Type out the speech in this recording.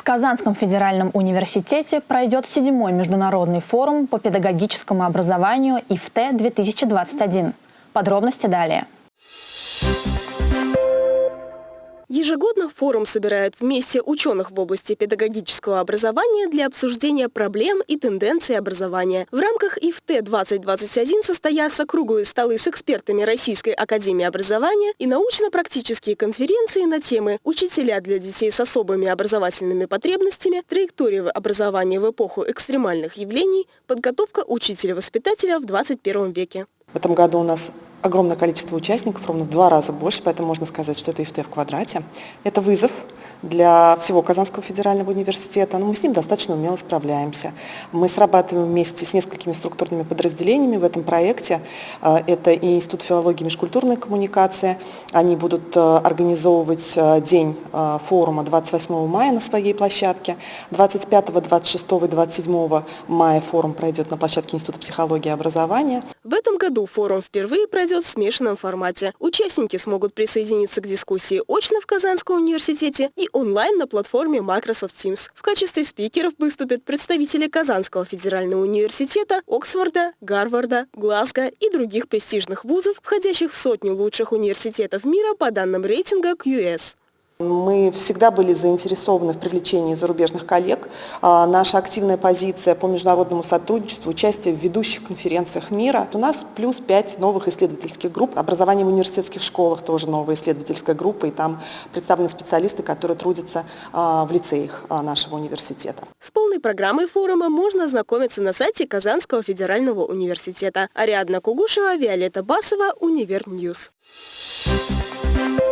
В Казанском федеральном университете пройдет седьмой международный форум по педагогическому образованию ИФТ-2021. Подробности далее. Ежегодно форум собирает вместе ученых в области педагогического образования для обсуждения проблем и тенденций образования. В рамках ИФТ-2021 состоятся круглые столы с экспертами Российской академии образования и научно-практические конференции на темы «Учителя для детей с особыми образовательными потребностями», «Траектория образования в эпоху экстремальных явлений», «Подготовка учителя-воспитателя в 21 веке». В этом году у нас огромное количество участников, ровно в два раза больше, поэтому можно сказать, что это ИФТ в квадрате. Это вызов для всего Казанского федерального университета, но мы с ним достаточно умело справляемся. Мы срабатываем вместе с несколькими структурными подразделениями в этом проекте. А, это и Институт филологии и межкультурной коммуникации. Они будут а, организовывать а, день форума 28 мая на своей площадке. 25, 26 и 27 мая форум пройдет на площадке Института психологии и образования. В этом году форум впервые пройдет в смешанном формате. Участники смогут присоединиться к дискуссии очно в Казанском университете и онлайн на платформе Microsoft Teams. В качестве спикеров выступят представители Казанского федерального университета, Оксфорда, Гарварда, Глазго и других престижных вузов, входящих в сотню лучших университетов мира по данным рейтинга QS. Мы всегда были заинтересованы в привлечении зарубежных коллег. А, наша активная позиция по международному сотрудничеству, участие в ведущих конференциях мира. У нас плюс пять новых исследовательских групп. Образование в университетских школах тоже новая исследовательская группа, и там представлены специалисты, которые трудятся а, в лицеях а, нашего университета. С полной программой форума можно ознакомиться на сайте Казанского федерального университета. Ариадна Кугушева, Виолетта Басова, Univer News. Thank